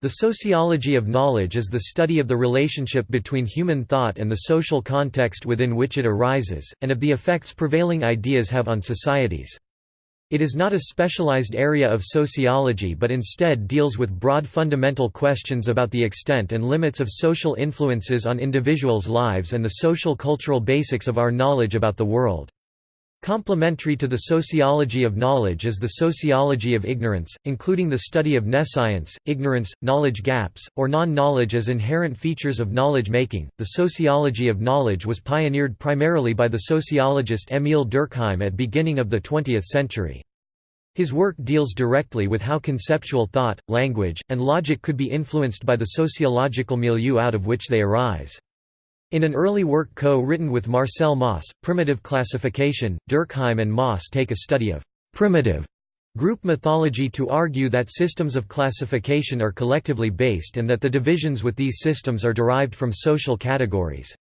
The sociology of knowledge is the study of the relationship between human thought and the social context within which it arises, and of the effects prevailing ideas have on societies. It is not a specialized area of sociology but instead deals with broad fundamental questions about the extent and limits of social influences on individuals' lives and the social cultural basics of our knowledge about the world. Complementary to the sociology of knowledge is the sociology of ignorance, including the study of nescience, ignorance, knowledge gaps, or non-knowledge as inherent features of knowledge-making. The sociology of knowledge was pioneered primarily by the sociologist Émile Durkheim at the beginning of the 20th century. His work deals directly with how conceptual thought, language, and logic could be influenced by the sociological milieu out of which they arise. In an early work co-written with Marcel Mauss, Primitive Classification, Durkheim and Mauss take a study of «primitive» group mythology to argue that systems of classification are collectively based and that the divisions with these systems are derived from social categories.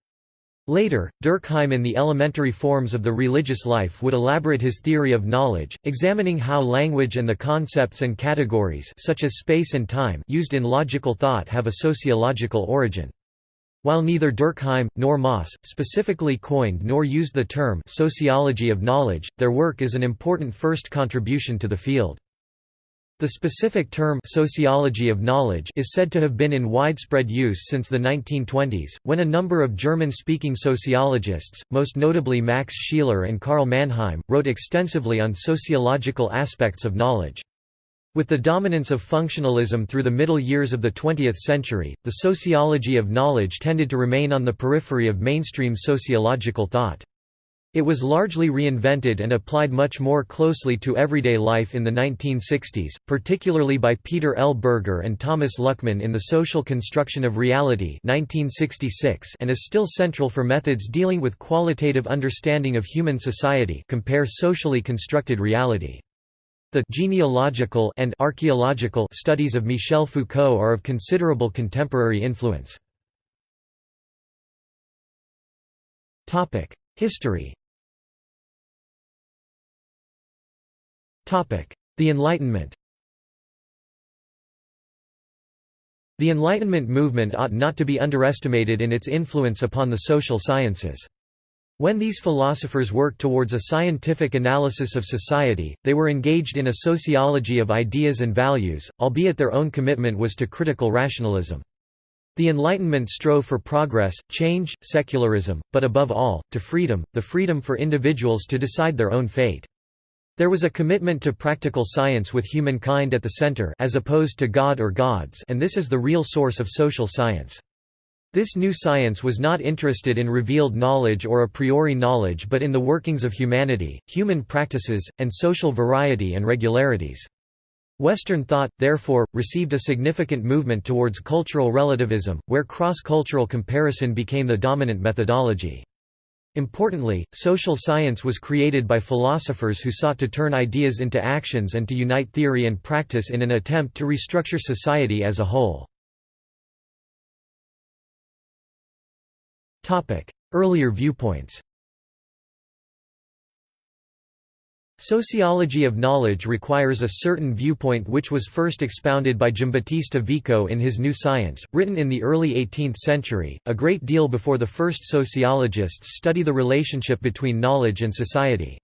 Later, Durkheim in the elementary forms of the religious life would elaborate his theory of knowledge, examining how language and the concepts and categories such as space and time used in logical thought have a sociological origin. While neither Durkheim, nor Mauss, specifically coined nor used the term «sociology of knowledge», their work is an important first contribution to the field. The specific term sociology of knowledge is said to have been in widespread use since the 1920s, when a number of German-speaking sociologists, most notably Max Scheler and Karl Mannheim, wrote extensively on sociological aspects of knowledge. With the dominance of functionalism through the middle years of the 20th century, the sociology of knowledge tended to remain on the periphery of mainstream sociological thought. It was largely reinvented and applied much more closely to everyday life in the 1960s, particularly by Peter L. Berger and Thomas Luckmann in The Social Construction of Reality 1966 and is still central for methods dealing with qualitative understanding of human society compare socially constructed reality. The genealogical and archaeological studies of Michel Foucault are of considerable contemporary influence. Topic: History Topic: The Enlightenment The Enlightenment movement ought not to be underestimated in its influence upon the social sciences. When these philosophers worked towards a scientific analysis of society, they were engaged in a sociology of ideas and values, albeit their own commitment was to critical rationalism. The Enlightenment strove for progress, change, secularism, but above all, to freedom, the freedom for individuals to decide their own fate. There was a commitment to practical science with humankind at the center as opposed to God or gods and this is the real source of social science. This new science was not interested in revealed knowledge or a priori knowledge but in the workings of humanity, human practices, and social variety and regularities. Western thought, therefore, received a significant movement towards cultural relativism, where cross-cultural comparison became the dominant methodology. Importantly, social science was created by philosophers who sought to turn ideas into actions and to unite theory and practice in an attempt to restructure society as a whole. Earlier viewpoints Sociology of knowledge requires a certain viewpoint which was first expounded by Giambattista Vico in his New Science, written in the early 18th century, a great deal before the first sociologists study the relationship between knowledge and society.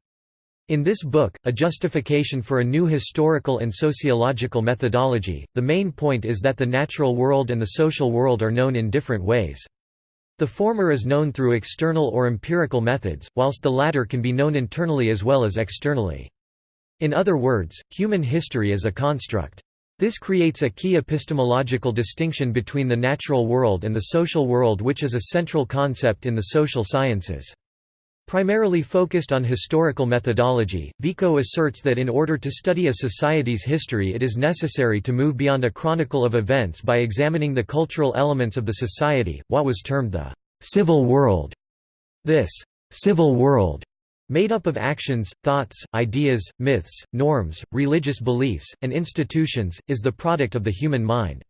In this book, A Justification for a New Historical and Sociological Methodology, the main point is that the natural world and the social world are known in different ways. The former is known through external or empirical methods, whilst the latter can be known internally as well as externally. In other words, human history is a construct. This creates a key epistemological distinction between the natural world and the social world which is a central concept in the social sciences. Primarily focused on historical methodology, Vico asserts that in order to study a society's history it is necessary to move beyond a chronicle of events by examining the cultural elements of the society, what was termed the «civil world». This «civil world» made up of actions, thoughts, ideas, myths, norms, religious beliefs, and institutions, is the product of the human mind.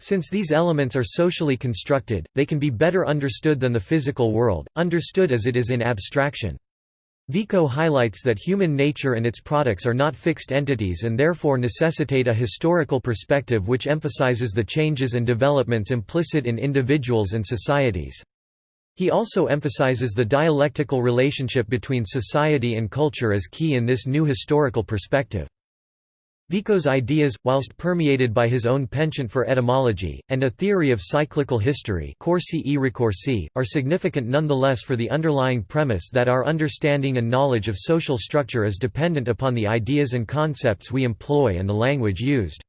Since these elements are socially constructed, they can be better understood than the physical world, understood as it is in abstraction. Vico highlights that human nature and its products are not fixed entities and therefore necessitate a historical perspective which emphasizes the changes and developments implicit in individuals and societies. He also emphasizes the dialectical relationship between society and culture as key in this new historical perspective. Vico's ideas, whilst permeated by his own penchant for etymology, and a theory of cyclical history are significant nonetheless for the underlying premise that our understanding and knowledge of social structure is dependent upon the ideas and concepts we employ and the language used.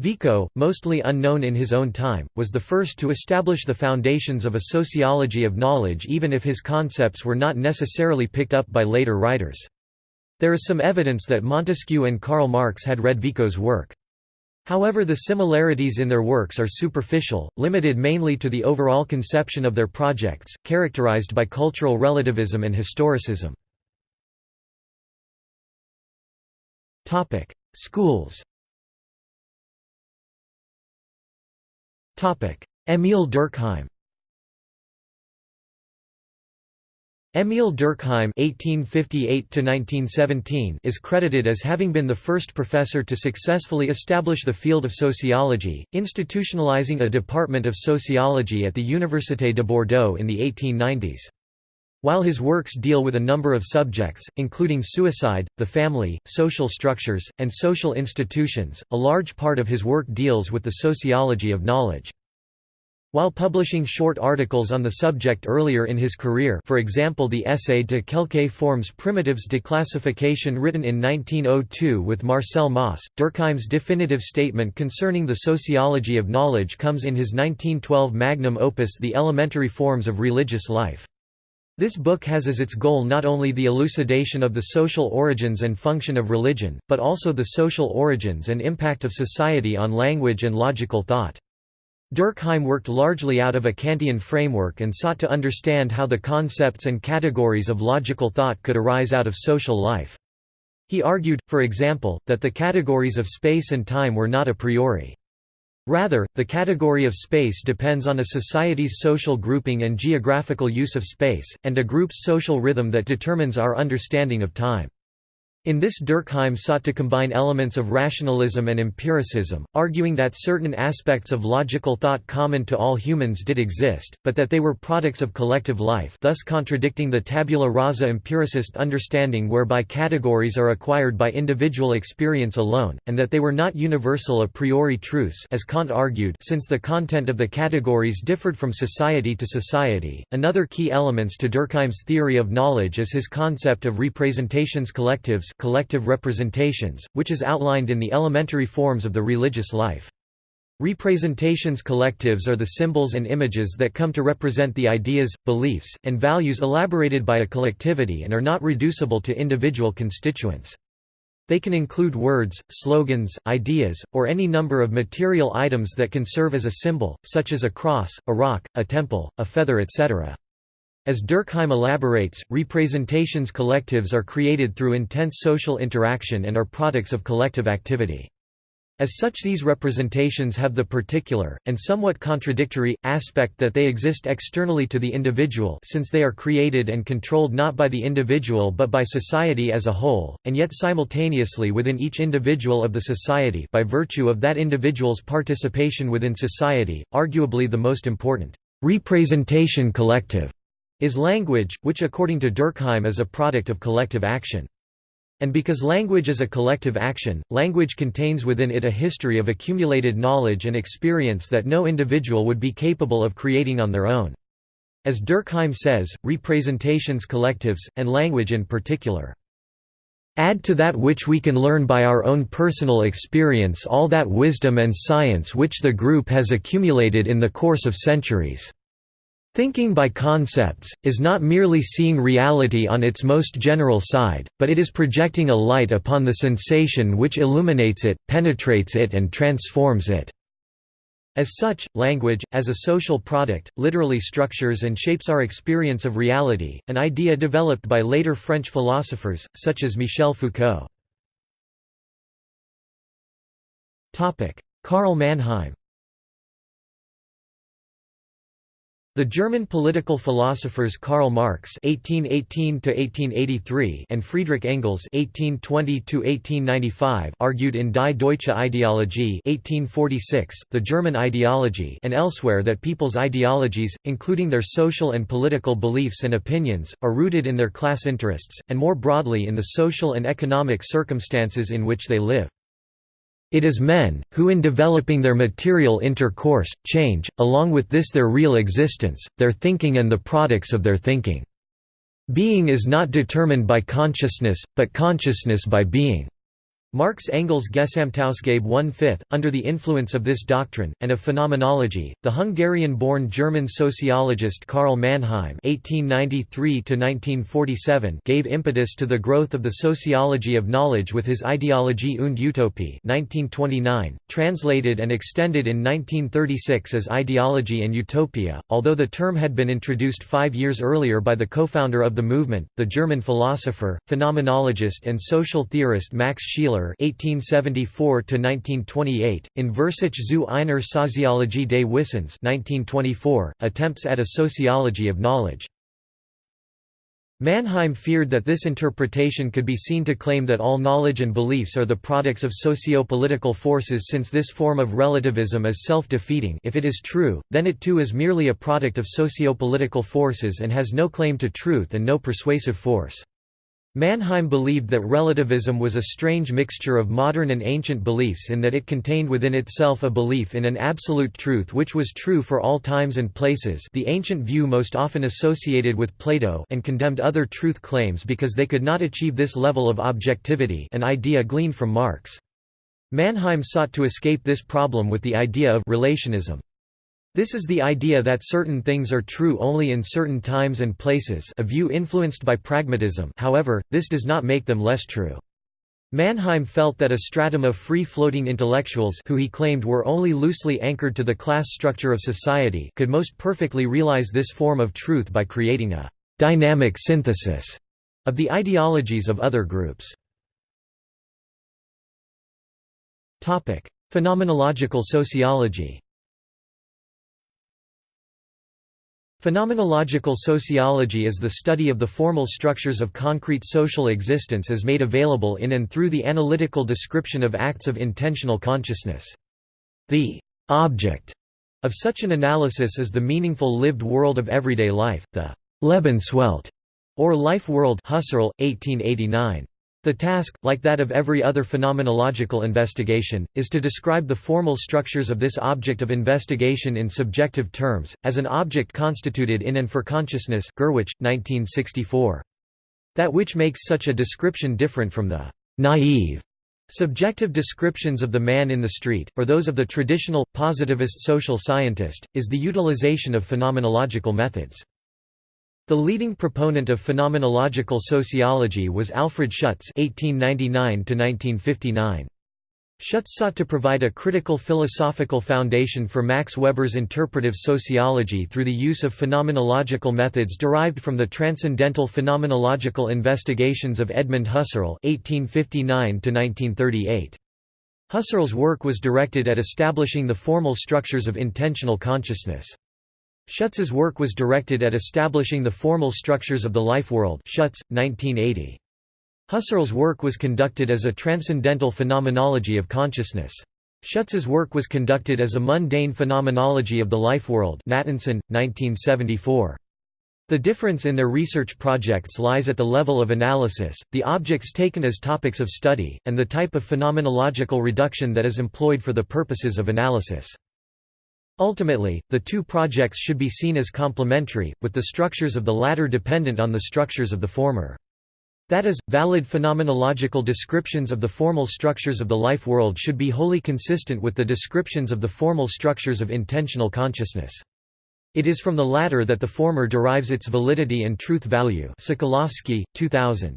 Vico, mostly unknown in his own time, was the first to establish the foundations of a sociology of knowledge even if his concepts were not necessarily picked up by later writers. There is some evidence that Montesquieu and Karl Marx had read Vico's work. However the similarities in their works are superficial, limited mainly to the overall conception of their projects, characterized by cultural relativism and historicism. Schools Émile Durkheim Émile Durkheim (1858–1917) is credited as having been the first professor to successfully establish the field of sociology, institutionalizing a department of sociology at the Université de Bordeaux in the 1890s. While his works deal with a number of subjects, including suicide, the family, social structures, and social institutions, a large part of his work deals with the sociology of knowledge. While publishing short articles on the subject earlier in his career for example the essay De quelques formes primitives de classification written in 1902 with Marcel Mauss, Durkheim's definitive statement concerning the sociology of knowledge comes in his 1912 magnum opus The Elementary Forms of Religious Life. This book has as its goal not only the elucidation of the social origins and function of religion, but also the social origins and impact of society on language and logical thought. Durkheim worked largely out of a Kantian framework and sought to understand how the concepts and categories of logical thought could arise out of social life. He argued, for example, that the categories of space and time were not a priori. Rather, the category of space depends on a society's social grouping and geographical use of space, and a group's social rhythm that determines our understanding of time. In this Durkheim sought to combine elements of rationalism and empiricism, arguing that certain aspects of logical thought common to all humans did exist, but that they were products of collective life thus contradicting the tabula rasa empiricist understanding whereby categories are acquired by individual experience alone, and that they were not universal a priori truths as Kant argued since the content of the categories differed from society to society. Another key elements to Durkheim's theory of knowledge is his concept of representations collectives collective representations, which is outlined in the elementary forms of the religious life. Representations collectives are the symbols and images that come to represent the ideas, beliefs, and values elaborated by a collectivity and are not reducible to individual constituents. They can include words, slogans, ideas, or any number of material items that can serve as a symbol, such as a cross, a rock, a temple, a feather etc. As Durkheim elaborates, representations collectives are created through intense social interaction and are products of collective activity. As such these representations have the particular, and somewhat contradictory, aspect that they exist externally to the individual since they are created and controlled not by the individual but by society as a whole, and yet simultaneously within each individual of the society by virtue of that individual's participation within society, arguably the most important representation collective is language, which according to Durkheim is a product of collective action. And because language is a collective action, language contains within it a history of accumulated knowledge and experience that no individual would be capable of creating on their own. As Durkheim says, representations collectives, and language in particular, add to that which we can learn by our own personal experience all that wisdom and science which the group has accumulated in the course of centuries. Thinking by concepts, is not merely seeing reality on its most general side, but it is projecting a light upon the sensation which illuminates it, penetrates it and transforms it. As such, language, as a social product, literally structures and shapes our experience of reality, an idea developed by later French philosophers, such as Michel Foucault. Karl Mannheim The German political philosophers Karl Marx (1818–1883) and Friedrich Engels (1820–1895) argued in Die Deutsche Ideologie (1846), the German ideology, and elsewhere that people's ideologies, including their social and political beliefs and opinions, are rooted in their class interests, and more broadly in the social and economic circumstances in which they live. It is men, who in developing their material intercourse, change, along with this their real existence, their thinking and the products of their thinking. Being is not determined by consciousness, but consciousness by being. Marx Engels Gesamtausgabe one-fifth, under the influence of this doctrine, and of phenomenology, the Hungarian-born German sociologist Karl Mannheim (1893–1947) gave impetus to the growth of the sociology of knowledge with his Ideologie und Utopie (1929), translated and extended in 1936 as Ideology and Utopia. Although the term had been introduced five years earlier by the co-founder of the movement, the German philosopher, phenomenologist, and social theorist Max Scheler (1874–1928), in Versuch zu einer Soziologie des Wissens (1924), attempts at a sociology of knowledge. Mannheim feared that this interpretation could be seen to claim that all knowledge and beliefs are the products of socio-political forces since this form of relativism is self-defeating if it is true, then it too is merely a product of socio-political forces and has no claim to truth and no persuasive force. Mannheim believed that relativism was a strange mixture of modern and ancient beliefs in that it contained within itself a belief in an absolute truth which was true for all times and places the ancient view most often associated with Plato and condemned other truth claims because they could not achieve this level of objectivity an idea gleaned from Marx. Mannheim sought to escape this problem with the idea of relationism. This is the idea that certain things are true only in certain times and places a view influenced by pragmatism however, this does not make them less true. Mannheim felt that a stratum of free-floating intellectuals who he claimed were only loosely anchored to the class structure of society could most perfectly realize this form of truth by creating a «dynamic synthesis» of the ideologies of other groups. Phenomenological sociology Phenomenological sociology is the study of the formal structures of concrete social existence as made available in and through the analytical description of acts of intentional consciousness. The object of such an analysis is the meaningful lived world of everyday life, the Lebenswelt, or life world Husserl, 1889. The task, like that of every other phenomenological investigation, is to describe the formal structures of this object of investigation in subjective terms, as an object constituted in and for consciousness Gurwitsch, 1964. That which makes such a description different from the «naive» subjective descriptions of the man in the street, or those of the traditional, positivist social scientist, is the utilization of phenomenological methods. The leading proponent of phenomenological sociology was Alfred Schutz (1899–1959). Schutz sought to provide a critical philosophical foundation for Max Weber's interpretive sociology through the use of phenomenological methods derived from the transcendental phenomenological investigations of Edmund Husserl (1859–1938). Husserl's work was directed at establishing the formal structures of intentional consciousness. Schutz's work was directed at establishing the formal structures of the life world Schutz, 1980. Husserl's work was conducted as a transcendental phenomenology of consciousness. Schutz's work was conducted as a mundane phenomenology of the life world Natanson, 1974. The difference in their research projects lies at the level of analysis, the objects taken as topics of study, and the type of phenomenological reduction that is employed for the purposes of analysis. Ultimately, the two projects should be seen as complementary, with the structures of the latter dependent on the structures of the former. That is, valid phenomenological descriptions of the formal structures of the life world should be wholly consistent with the descriptions of the formal structures of intentional consciousness. It is from the latter that the former derives its validity and truth value Sokolowski, 2000.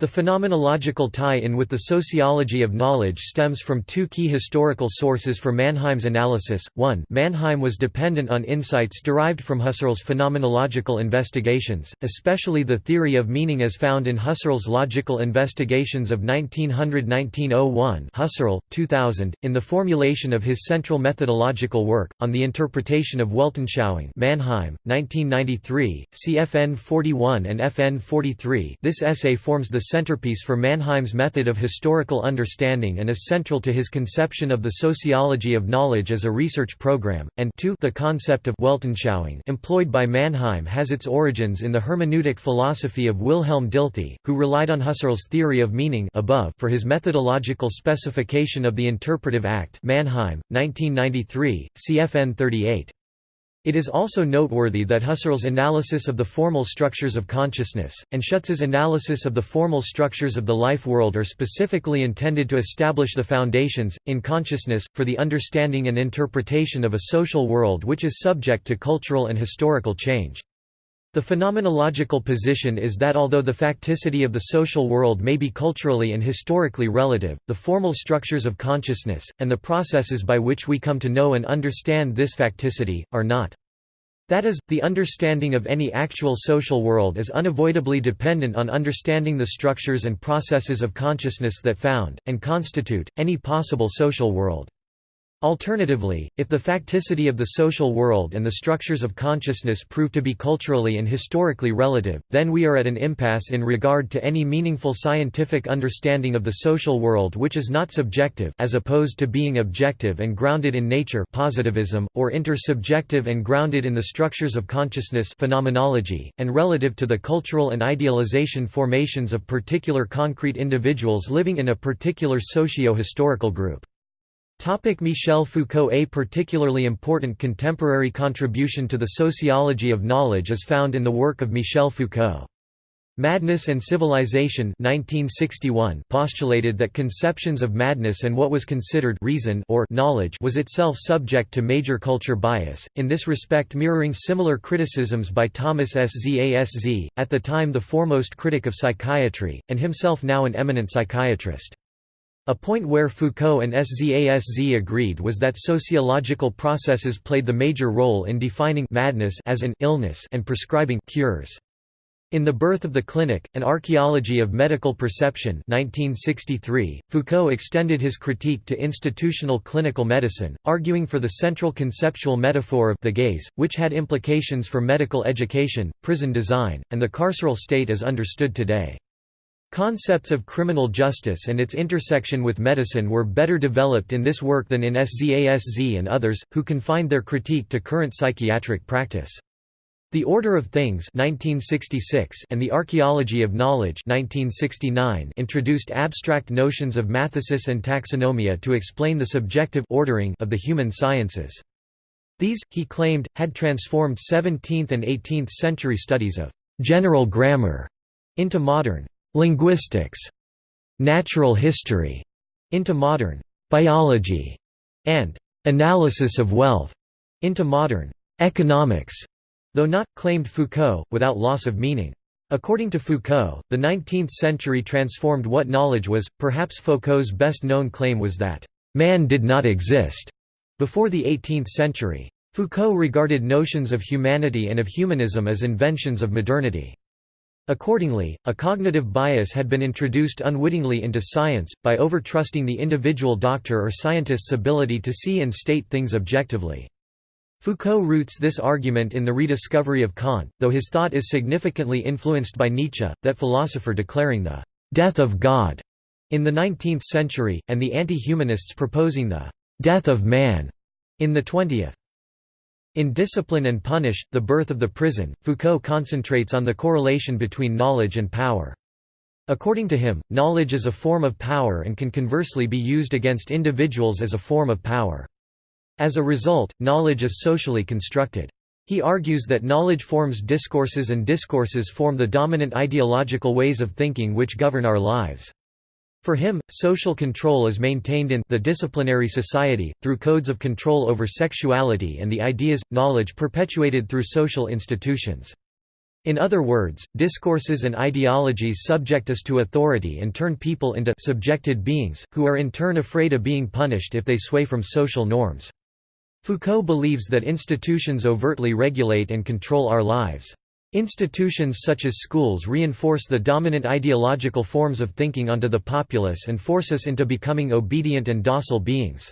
The phenomenological tie-in with the sociology of knowledge stems from two key historical sources for Mannheim's analysis. 1. Mannheim was dependent on insights derived from Husserl's phenomenological investigations, especially the theory of meaning as found in Husserl's Logical Investigations of 1900–1901 Husserl, 2000, in the formulation of his central methodological work, On the Interpretation of Weltanschauung Mannheim, 1993, CFN 41 and FN 43 this essay forms the centerpiece for Mannheim's method of historical understanding and is central to his conception of the sociology of knowledge as a research program, and 2 the concept of Weltanschauung employed by Mannheim has its origins in the hermeneutic philosophy of Wilhelm Dilthey, who relied on Husserl's theory of meaning above for his methodological specification of the interpretive act Mannheim, 1993, CFN 38. It is also noteworthy that Husserl's analysis of the formal structures of consciousness, and Schutz's analysis of the formal structures of the life world are specifically intended to establish the foundations, in consciousness, for the understanding and interpretation of a social world which is subject to cultural and historical change. The phenomenological position is that although the facticity of the social world may be culturally and historically relative, the formal structures of consciousness, and the processes by which we come to know and understand this facticity, are not. That is, the understanding of any actual social world is unavoidably dependent on understanding the structures and processes of consciousness that found, and constitute, any possible social world. Alternatively, if the facticity of the social world and the structures of consciousness prove to be culturally and historically relative, then we are at an impasse in regard to any meaningful scientific understanding of the social world which is not subjective as opposed to being objective and grounded in nature positivism, or intersubjective and grounded in the structures of consciousness phenomenology, and relative to the cultural and idealization formations of particular concrete individuals living in a particular socio-historical group. Topic Michel Foucault A particularly important contemporary contribution to the sociology of knowledge is found in the work of Michel Foucault. Madness and Civilization 1961 postulated that conceptions of madness and what was considered reason or knowledge was itself subject to major culture bias, in this respect mirroring similar criticisms by Thomas Szaszzy, at the time the foremost critic of psychiatry, and himself now an eminent psychiatrist. A point where Foucault and Szaszzy agreed was that sociological processes played the major role in defining madness as an illness and prescribing cures. In The Birth of the Clinic, An Archaeology of Medical Perception 1963, Foucault extended his critique to institutional clinical medicine, arguing for the central conceptual metaphor of the gaze, which had implications for medical education, prison design, and the carceral state as understood today. Concepts of criminal justice and its intersection with medicine were better developed in this work than in Szaszzy and others, who confined their critique to current psychiatric practice. The Order of Things 1966 and The Archaeology of Knowledge 1969 introduced abstract notions of mathesis and taxonomia to explain the subjective ordering of the human sciences. These, he claimed, had transformed 17th and 18th century studies of «general grammar» into modern linguistics, natural history, into modern biology, and analysis of wealth, into modern economics, though not, claimed Foucault, without loss of meaning. According to Foucault, the 19th century transformed what knowledge was. Perhaps Foucault's best known claim was that, man did not exist before the 18th century. Foucault regarded notions of humanity and of humanism as inventions of modernity. Accordingly, a cognitive bias had been introduced unwittingly into science, by overtrusting the individual doctor or scientist's ability to see and state things objectively. Foucault roots this argument in the rediscovery of Kant, though his thought is significantly influenced by Nietzsche, that philosopher declaring the «death of God» in the 19th century, and the anti-humanists proposing the «death of man» in the 20th. In Discipline and Punish, The Birth of the Prison, Foucault concentrates on the correlation between knowledge and power. According to him, knowledge is a form of power and can conversely be used against individuals as a form of power. As a result, knowledge is socially constructed. He argues that knowledge forms discourses and discourses form the dominant ideological ways of thinking which govern our lives. For him, social control is maintained in the disciplinary society, through codes of control over sexuality and the ideas, knowledge perpetuated through social institutions. In other words, discourses and ideologies subject us to authority and turn people into subjected beings, who are in turn afraid of being punished if they sway from social norms. Foucault believes that institutions overtly regulate and control our lives. Institutions such as schools reinforce the dominant ideological forms of thinking onto the populace and force us into becoming obedient and docile beings.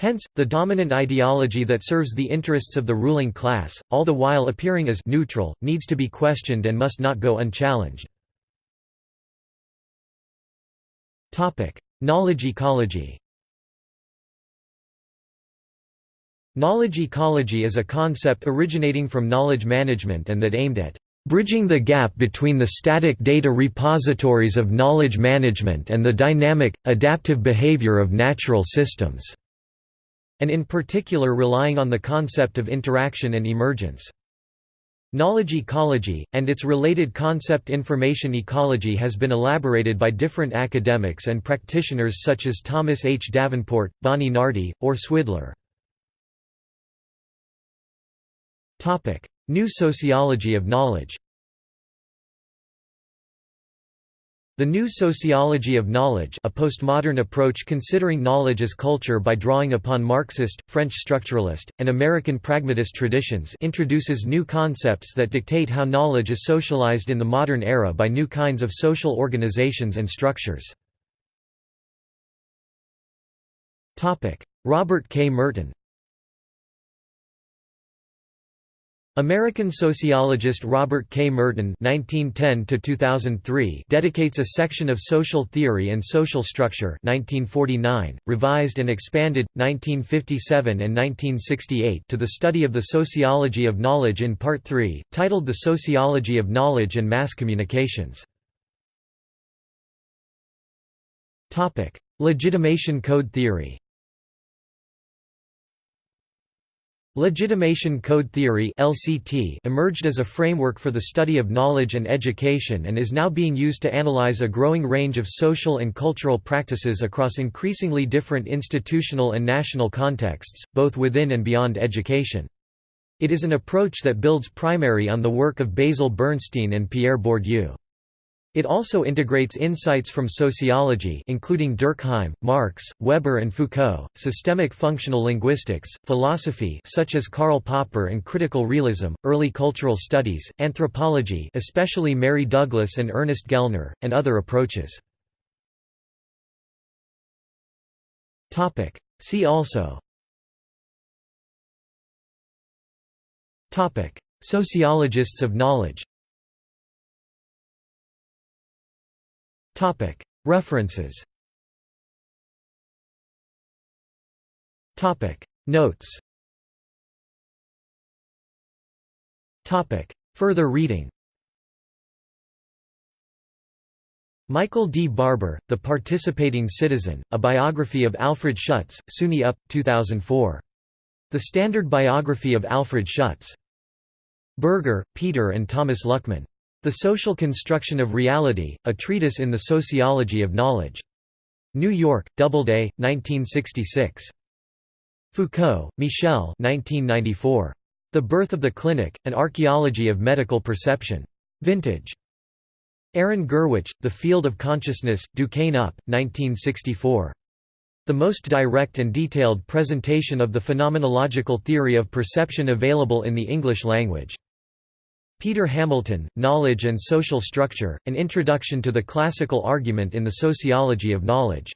Hence, the dominant ideology that serves the interests of the ruling class, all the while appearing as neutral, needs to be questioned and must not go unchallenged. Knowledge ecology Knowledge ecology is a concept originating from knowledge management and that aimed at bridging the gap between the static data repositories of knowledge management and the dynamic, adaptive behavior of natural systems", and in particular relying on the concept of interaction and emergence. Knowledge ecology, and its related concept information ecology has been elaborated by different academics and practitioners such as Thomas H. Davenport, Bonnie Nardi, or Swidler. New sociology of knowledge The New Sociology of Knowledge a postmodern approach considering knowledge as culture by drawing upon Marxist, French structuralist, and American pragmatist traditions introduces new concepts that dictate how knowledge is socialized in the modern era by new kinds of social organizations and structures. Robert K. Merton American sociologist Robert K. Merton (1910–2003) dedicates a section of Social Theory and Social Structure (1949), revised and expanded 1957 and 1968 to the study of the sociology of knowledge in Part 3, titled The Sociology of Knowledge and Mass Communications. Topic: Legitimation code theory. Legitimation code theory (LCT) emerged as a framework for the study of knowledge and education and is now being used to analyze a growing range of social and cultural practices across increasingly different institutional and national contexts, both within and beyond education. It is an approach that builds primary on the work of Basil Bernstein and Pierre Bourdieu. It also integrates insights from sociology including Durkheim, Marx, Weber and Foucault, systemic functional linguistics, philosophy such as Karl Popper and critical realism, early cultural studies, anthropology especially Mary Douglas and Ernest Gellner, and other approaches. See also. Sociologists of knowledge References Notes Further reading Michael D. Barber, The Participating Citizen, A Biography of Alfred Schutz, SUNY UP, 2004. The Standard Biography of Alfred Schutz. Berger, Peter and Thomas Luckmann. The Social Construction of Reality, A Treatise in the Sociology of Knowledge. New York, Doubleday, 1966. Foucault, Michel 1994. The Birth of the Clinic, An Archaeology of Medical Perception. Vintage. Aron Gurwitsch, The Field of Consciousness, Duquesne UP, 1964. The most direct and detailed presentation of the phenomenological theory of perception available in the English language. Peter Hamilton, Knowledge and Social Structure, An Introduction to the Classical Argument in the Sociology of Knowledge.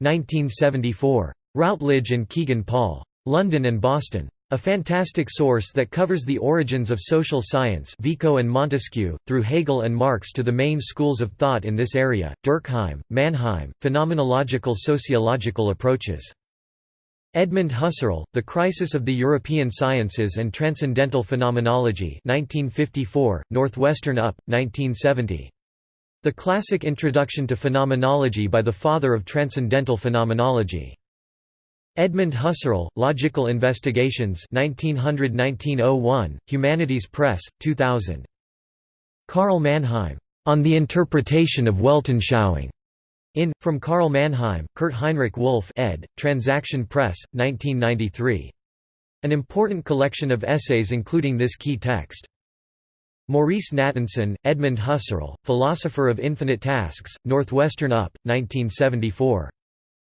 1974. Routledge and Kegan Paul. London and Boston. A fantastic source that covers the origins of social science Vico and Montesquieu, through Hegel and Marx to the main schools of thought in this area, Durkheim, Mannheim, Phenomenological Sociological Approaches. Edmund Husserl, The Crisis of the European Sciences and Transcendental Phenomenology 1954, Northwestern UP, 1970. The Classic Introduction to Phenomenology by the Father of Transcendental Phenomenology. Edmund Husserl, Logical Investigations 1900–1901, Humanities Press, 2000. Karl Mannheim, On the Interpretation of Weltanschauung. In, from Karl Mannheim, Kurt Heinrich Wolff ed., Transaction Press, 1993. An important collection of essays including this key text. Maurice Natanson, Edmund Husserl, Philosopher of Infinite Tasks, Northwestern UP, 1974.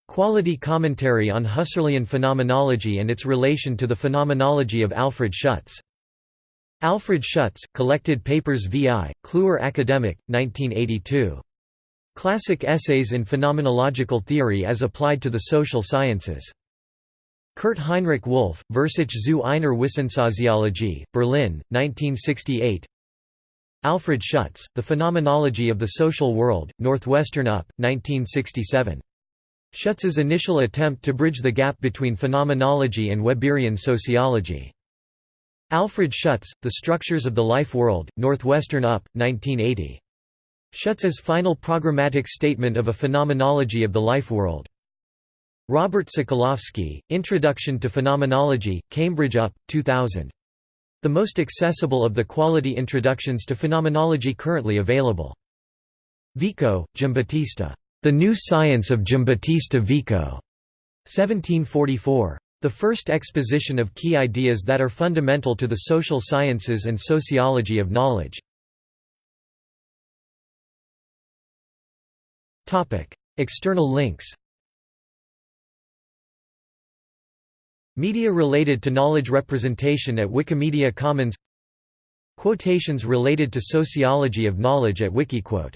Quality Commentary on Husserlian Phenomenology and its Relation to the Phenomenology of Alfred Schutz. Alfred Schutz, Collected Papers VI, Kluwer Academic, 1982. Classic Essays in Phenomenological Theory as Applied to the Social Sciences. Kurt Heinrich Wolff, Versuch zu einer Wissenssoziologie, Berlin, 1968 Alfred Schutz, The Phenomenology of the Social World, Northwestern UP, 1967. Schutz's initial attempt to bridge the gap between phenomenology and Weberian sociology. Alfred Schutz, The Structures of the Life World, Northwestern UP, 1980. Schutz's final programmatic statement of a phenomenology of the life world. Robert Sokolowski, Introduction to Phenomenology, Cambridge UP, 2000. The most accessible of the quality introductions to phenomenology currently available. Vico, Giambattista. The New Science of Giambattista Vico. 1744. The first exposition of key ideas that are fundamental to the social sciences and sociology of knowledge. External links Media related to knowledge representation at Wikimedia Commons Quotations related to sociology of knowledge at Wikiquote